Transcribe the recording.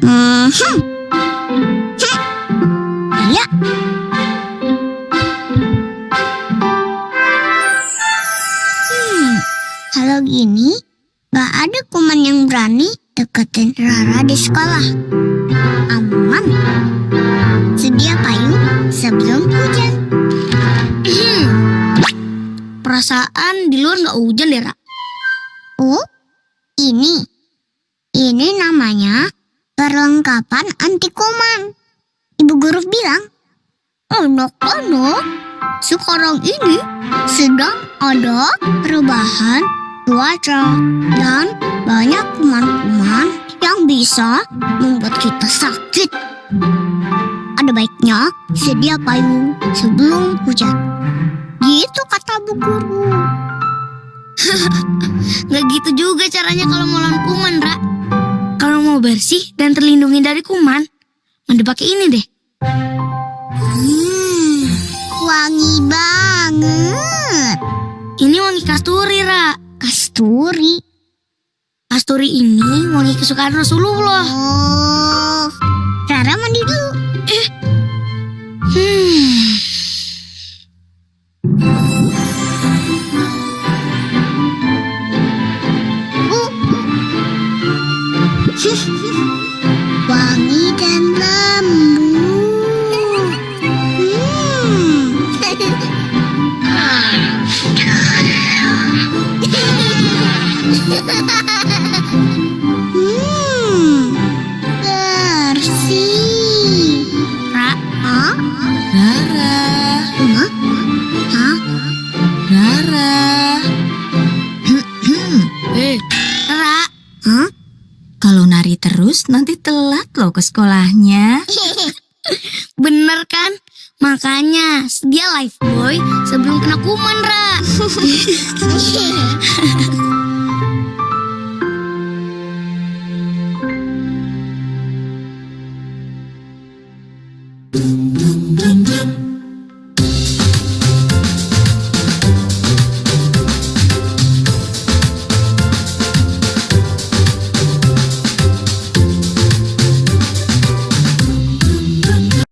Mhm. Iya. Hmm, kalau gini, gak ada kuman yang berani deketin Rara di sekolah. Aman. Sedia payung sebelum hujan. Perasaan di luar nggak hujan deh, Ra. Oh, ini. Ini namanya anak-anak sekarang ini sedang ada perubahan cuaca dan banyak kuman-kuman yang bisa membuat kita sakit. Ada baiknya sedia payung sebelum hujan. Gitu kata bu guru. Nggak gitu juga caranya kalau mau lawan kuman, Ra. Kalau mau bersih dan terlindungi dari kuman, mandi pakai ini deh. Ini wangi kasturi, Ra. Kasturi. Kasturi ini wangi kesukaan Rasulullah. Oh, Rara mandi dulu. Hmm. Wangi hmm. Bersih. Ra, Hah? Rara, Hah? Hah? Rara. eh, Ra. Hah? Kalau nari terus nanti telat loh ke sekolahnya. Bener kan? Makanya dia life boy sebelum kena kuman, Ra. dum dum dum dum.